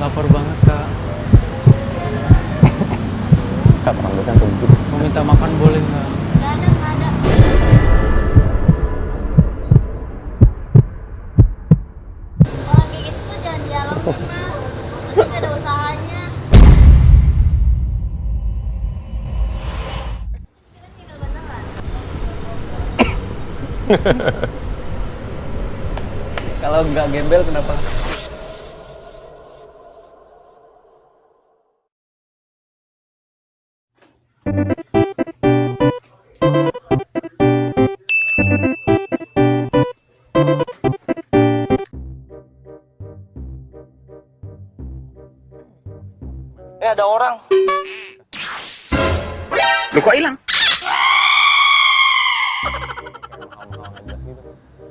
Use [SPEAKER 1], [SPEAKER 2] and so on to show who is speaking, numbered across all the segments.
[SPEAKER 1] lapar banget kak saat rambutnya tuh mau minta makan boleh gitu
[SPEAKER 2] nggak
[SPEAKER 1] kalau nggak gembel kenapa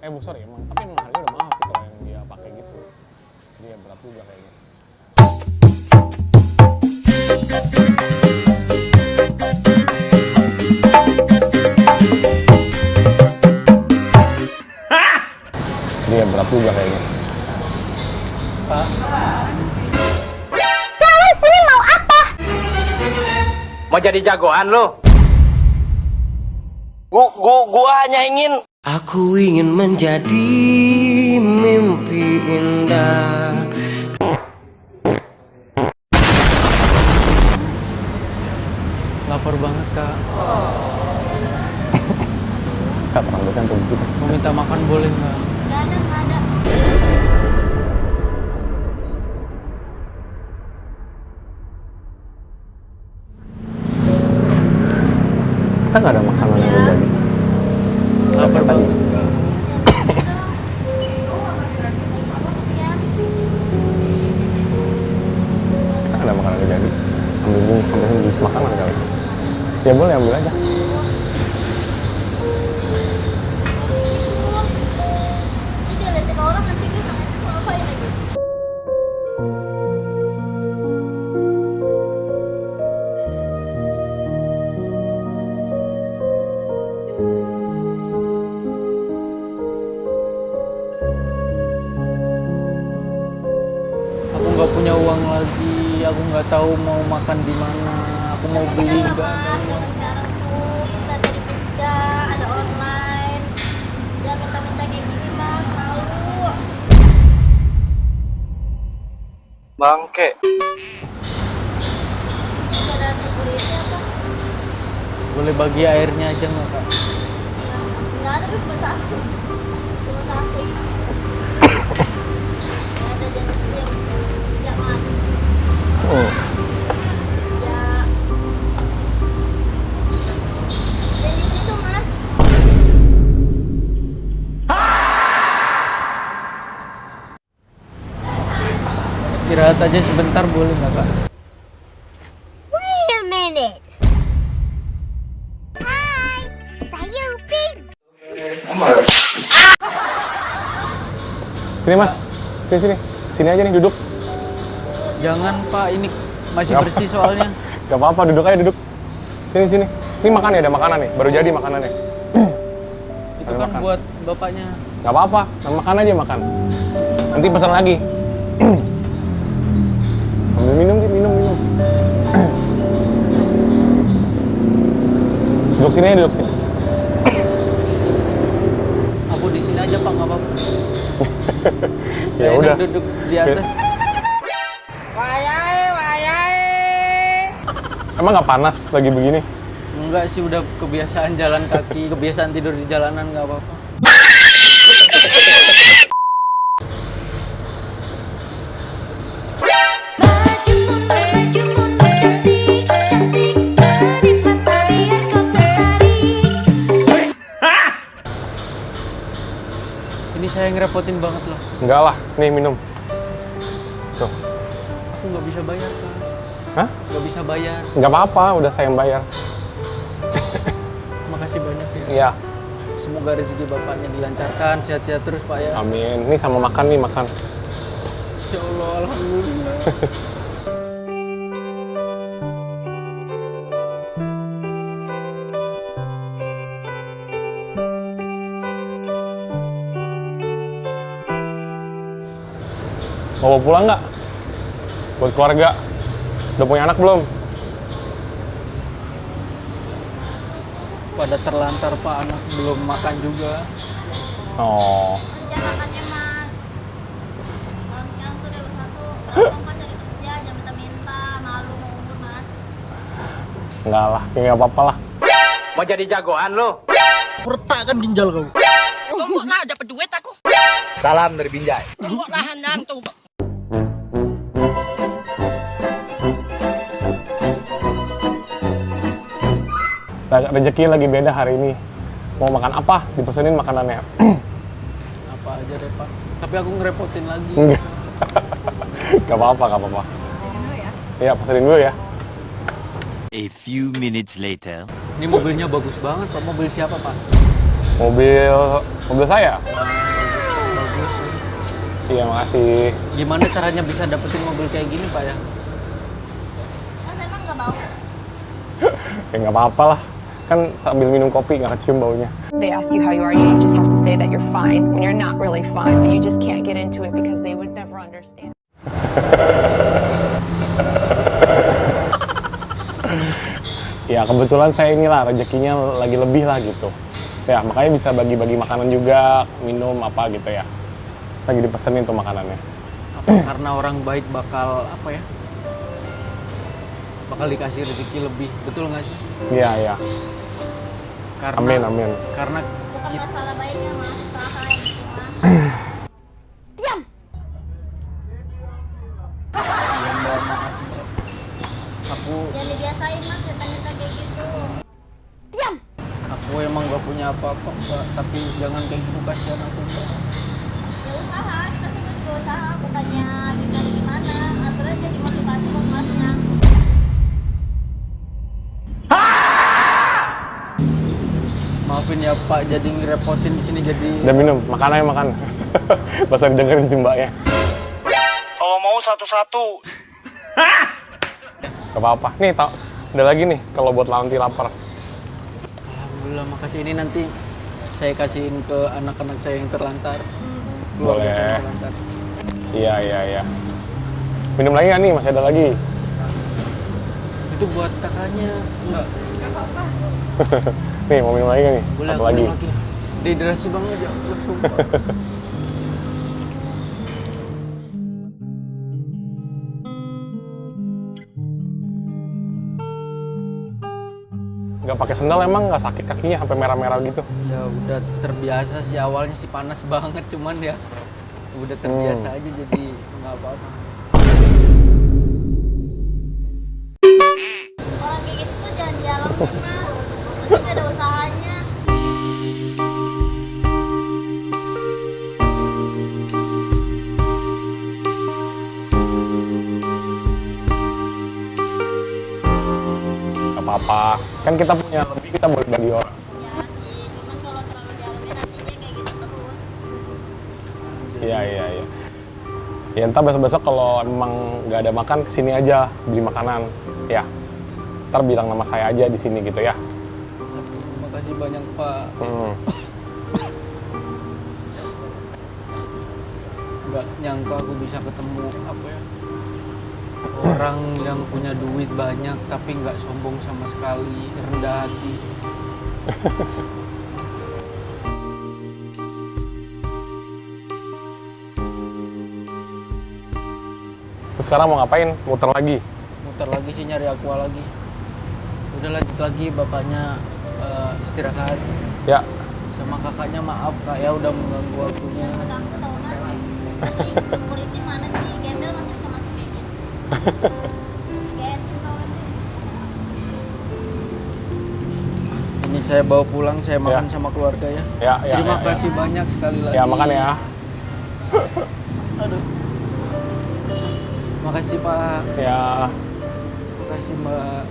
[SPEAKER 2] eh bu sorry ya, emang tapi emang harganya udah mahal sih kalau yang dia pakai gitu dia ya berat juga kayaknya dia ya berat juga kayaknya Pak Kamu sini mau apa?
[SPEAKER 1] Mau jadi jagoan lo?
[SPEAKER 2] gu gu gua hanya
[SPEAKER 1] ingin Aku ingin menjadi mimpi indah Lapar banget kak Saat rambutan untuk kita Mau minta makan boleh nggak? Gak ada,
[SPEAKER 2] gak ada ada makanan yang berbagi lapar tadi. Ada makanan jadi. Ambil bungkus, ambil bungkus makanan kali. Ya boleh ambil aja.
[SPEAKER 1] tahu mau makan di mana aku mau Tapi beli kan lama, zaman sekarang tuh bisa dari beda ada online jangan minta-minta
[SPEAKER 2] kayak gini mas malu bangke
[SPEAKER 1] boleh bagi airnya aja enggak, kak? Enggak ada cuma satu, cuma satu. Nggak ada janji yang, yang mas oh istirahat aja sebentar boleh nggak kak? Wait a minute. Hi
[SPEAKER 2] saya Upin. Sini mas, sini sini, sini aja nih duduk. Jangan Pak, ini masih Gak bersih soalnya. Gak apa-apa, duduk aja duduk. Sini sini. Ini makan ya, ada makanan nih. Baru jadi makanannya. Itu ada kan makan. buat bapaknya. Gak apa-apa, makan aja makan. Nanti pesan lagi. Ambil minum minum, minum. duduk sini aja, duduk sini.
[SPEAKER 1] Aku di sini aja Pak, nggak apa-apa.
[SPEAKER 2] ya udah. Duduk di atas. Emang nggak panas lagi begini?
[SPEAKER 1] Enggak sih, udah kebiasaan jalan kaki, kebiasaan tidur di jalanan nggak apa-apa. Ini saya ngerepotin banget loh.
[SPEAKER 2] Enggak lah, nih minum. Tuh.
[SPEAKER 1] Aku nggak bisa bayar, Kan. Hah? Gak bisa bayar.
[SPEAKER 2] Gak apa-apa, udah saya yang bayar.
[SPEAKER 1] Makasih banyak ya. Iya. Semoga rezeki bapaknya dilancarkan, sehat-sehat terus Pak ya.
[SPEAKER 2] Amin. Ini sama makan nih, makan.
[SPEAKER 1] Ya Allah, Alhamdulillah.
[SPEAKER 2] Mau pulang nggak? Buat keluarga? Udah punya anak belum?
[SPEAKER 1] Pada terlantar pak anak belum makan
[SPEAKER 2] juga. Oh. makannya mas.
[SPEAKER 1] sekarang tuh cari kerja minta-minta
[SPEAKER 2] malu mau umur mas. Enggak lah, enggak apa-apa lah. Mau jadi jagoan lo? kan ginjal kau.
[SPEAKER 1] Lombok lah dapat duit aku.
[SPEAKER 2] Salam dari Binjai. Lombok lah Nang. tuh. rezeki lagi beda hari ini mau makan apa dipesenin makanannya
[SPEAKER 1] apa aja deh pak tapi aku ngerepotin lagi
[SPEAKER 2] nggak apa-apa nggak apa-apa ya iya, pesenin dulu ya A few minutes later.
[SPEAKER 1] Ini mobilnya bagus banget, Pak. Mobil siapa, Pak?
[SPEAKER 2] Mobil mobil saya. Bagus. Iya, makasih.
[SPEAKER 1] Gimana caranya bisa dapetin mobil kayak gini, Pak ya? Oh,
[SPEAKER 2] Mas emang nggak mau? ya nggak apa-apa lah kan sambil minum kopi nggak kecium baunya. They ask you how you are, you just have to say that you're fine when you're not really fine, but you just can't get into it because they would never understand. ya kebetulan saya inilah rezekinya lagi lebih lah gitu. Ya makanya bisa bagi-bagi makanan juga, minum apa gitu ya. Lagi dipesenin tuh makanannya.
[SPEAKER 1] Apa karena orang baik bakal apa ya? bakal dikasih rezeki lebih betul nggak sih? Iya iya. Karena, amin amin. Karena masalah baiknya mas, gitu. Aku. emang gak punya apa-apa, tapi jangan kayak gitu kasihan aku.
[SPEAKER 2] Ya usaha, tapi aku juga usaha. Bukannya gimana gimana, jadi motivasi buat
[SPEAKER 1] punya Pak jadi ngerepotin di sini jadi. Udah minum, makan aja makan.
[SPEAKER 2] Pas didengerin si mbaknya. Kalau mau satu-satu. Gak apa-apa. Nih, tau. Ada lagi nih kalau buat lawan lapar. Alhamdulillah, makasih ini nanti saya
[SPEAKER 1] kasihin ke anak-anak saya yang terlantar.
[SPEAKER 2] Boleh. Iya, iya, iya. Minum lagi nggak nih? Masih ada lagi?
[SPEAKER 1] Itu buat kakaknya. Enggak. Enggak apa-apa.
[SPEAKER 2] Nih, mau minum lagi kan nih? Boleh, Satu lagi. lagi.
[SPEAKER 1] Dehidrasi banget ya,
[SPEAKER 2] Gak pakai sendal emang nggak sakit kakinya sampai merah-merah gitu? Ya udah
[SPEAKER 1] terbiasa sih awalnya sih panas banget cuman ya udah terbiasa hmm. aja jadi nggak apa-apa.
[SPEAKER 2] apa-apa kan kita punya lebih kita boleh bagi orang Iya iya iya. Ya entah besok-besok kalau emang nggak ada makan kesini aja beli makanan, ya. Ntar bilang nama saya aja di sini gitu ya.
[SPEAKER 1] Terima kasih banyak Pak. Hmm. nggak nyangka aku bisa ketemu apa ya orang yang punya duit banyak tapi nggak sombong sama sekali rendah hati
[SPEAKER 2] Terus sekarang mau ngapain? Muter lagi?
[SPEAKER 1] Muter lagi sih nyari aqua lagi. Udah lanjut lagi bapaknya uh, istirahat. Ya. Sama kakaknya maaf kak ya udah mengganggu
[SPEAKER 2] waktunya.
[SPEAKER 1] ini saya bawa pulang saya ya. makan ya. sama keluarga ya, ya, ya terima ya, ya. kasih ya. banyak sekali lagi ya makan ya aduh makasih pak ya makasih mbak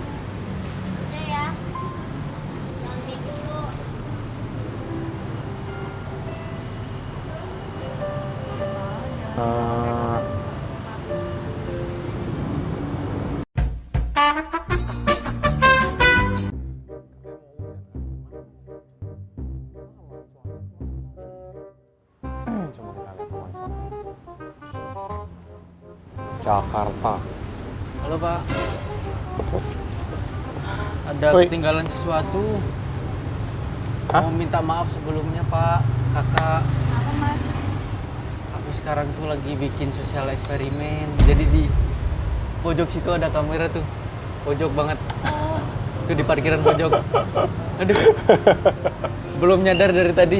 [SPEAKER 1] Uh,
[SPEAKER 2] Jakarta.
[SPEAKER 1] Halo Pak. Ada Oi. ketinggalan sesuatu. Hah? Mau minta maaf sebelumnya Pak, kakak. Apa Mas? Aku sekarang tuh lagi bikin sosial eksperimen. Jadi di pojok situ ada kamera tuh. Pojok banget. Oh. Itu di parkiran pojok. Aduh. Belum nyadar dari tadi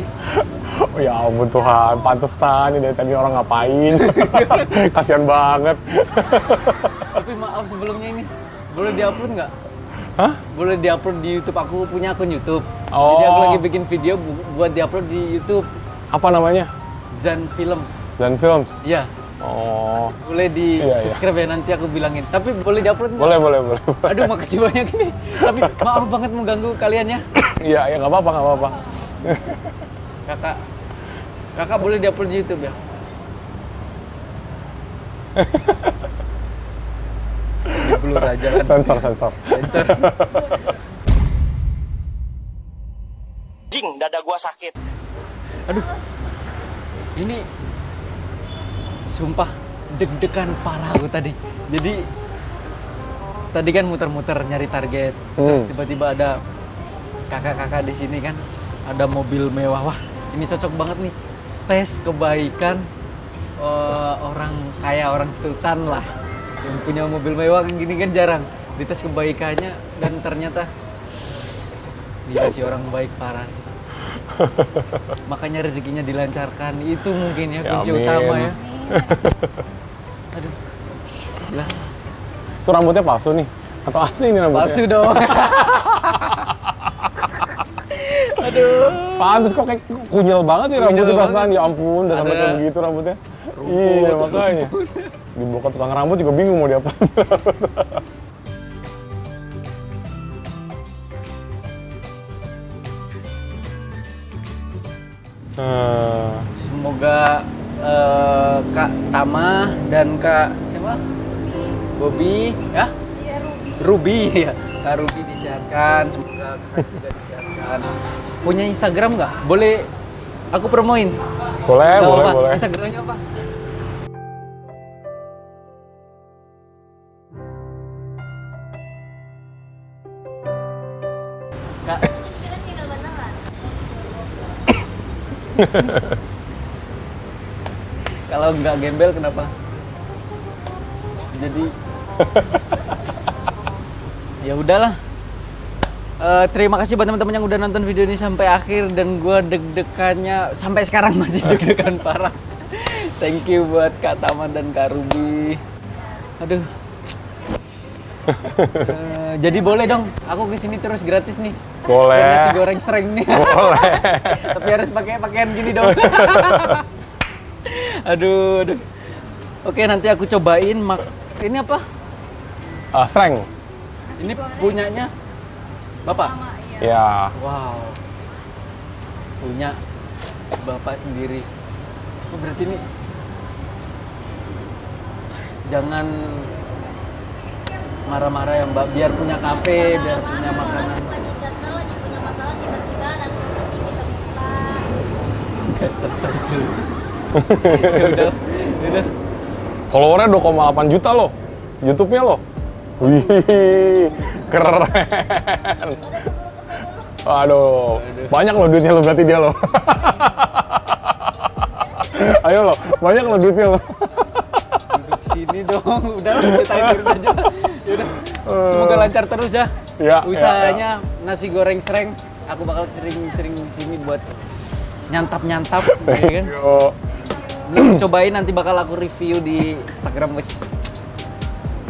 [SPEAKER 2] oh ya ampun Tuhan, pantesan ini dari tadi orang ngapain. Kasihan banget.
[SPEAKER 1] Tapi maaf sebelumnya ini, boleh diupload nggak? Hah? Boleh diupload di YouTube aku punya akun YouTube. Oh. Jadi aku oh. lagi bikin video buat diupload di YouTube. Apa namanya? Zen Films.
[SPEAKER 2] Zen Films. Iya. Oh.
[SPEAKER 1] Boleh di iya, iya. subscribe iya. ya nanti aku bilangin. Tapi boleh diupload nggak? Boleh,
[SPEAKER 2] boleh, boleh, Aduh, makasih banyak ini.
[SPEAKER 1] Tapi maaf banget mengganggu kalian ya.
[SPEAKER 2] Iya, ya nggak ya, apa-apa, nggak apa-apa.
[SPEAKER 1] kakak kakak boleh dia upload di YouTube ya
[SPEAKER 2] belum aja kan sensor sensor sensor
[SPEAKER 1] jing dada gua sakit aduh ini sumpah deg-degan parah aku tadi jadi tadi kan muter-muter nyari target hmm. terus tiba-tiba ada kakak-kakak di sini kan ada mobil mewah wah ini cocok banget nih tes kebaikan uh, orang kaya orang sultan lah yang punya mobil mewah kan gini kan jarang dites kebaikannya dan ternyata dia si orang baik parah sih makanya rezekinya dilancarkan itu mungkin ya, ya kunci ya, utama ya
[SPEAKER 2] aduh lah itu rambutnya palsu nih atau asli ini rambutnya palsu dong Aduh. Pantes kok kayak kunyel banget ya rambutnya perasaan. Ya ampun, udah sampai kayak begitu rambutnya. Rumput, iya, makanya. Di bokap tukang rambut juga bingung mau diapain. hmm.
[SPEAKER 1] Semoga uh, Kak Tama dan Kak siapa? bobi ya? Iya Ruby. Ruby ya. Kak Ruby disiarkan, semoga kak juga disiarkan punya Instagram nggak? Boleh aku promoin? Boleh, gak boleh, apa. boleh. Instagramnya apa? Kak. Kalau nggak gembel kenapa? Jadi ya udahlah Uh, terima kasih buat teman-teman yang udah nonton video ini sampai akhir dan gue deg-degannya sampai sekarang masih deg-degan parah. Thank you buat Kak Tama dan Kak Ruby. Aduh. Uh, jadi boleh dong, aku kesini terus gratis nih. Boleh. nasi goreng sering nih. Boleh. Tapi harus pakai pakaian gini dong. aduh, aduh. Oke, nanti aku cobain mak. Ini apa? Uh, Ini punyanya. Bapak? Ya. Wow. Punya Bapak sendiri. Oh, berarti ini jangan marah-marah ya mbak biar punya kafe biar punya makanan
[SPEAKER 2] selesai selesai udah udah followernya 2,8 juta loh YouTube-nya loh wih Keren. aduh, banyak lo duitnya lo berarti dia lo. Ayo lo, banyak lo duitnya lo.
[SPEAKER 1] sini dong, udah kita tidur aja. Yaudah. Semoga lancar terus ya. ya Usahanya ya, ya. nasi goreng sereng, aku bakal sering-sering di sini buat nyantap-nyantap ya kan. Ini cobain nanti bakal aku review di Instagram wes.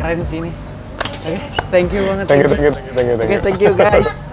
[SPEAKER 1] Keren sih ini. Thank you banget. Thank you, thank you, thank you, thank you. okay, thank you guys.